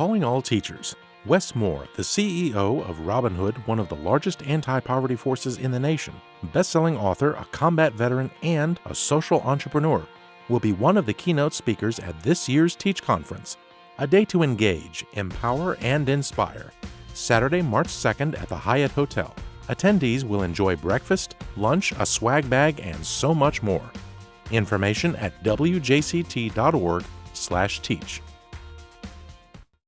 Calling all teachers. Wes Moore, the CEO of Robin Hood, one of the largest anti poverty forces in the nation, best selling author, a combat veteran, and a social entrepreneur, will be one of the keynote speakers at this year's Teach Conference. A day to engage, empower, and inspire. Saturday, March 2nd at the Hyatt Hotel. Attendees will enjoy breakfast, lunch, a swag bag, and so much more. Information at wjct.org/teach.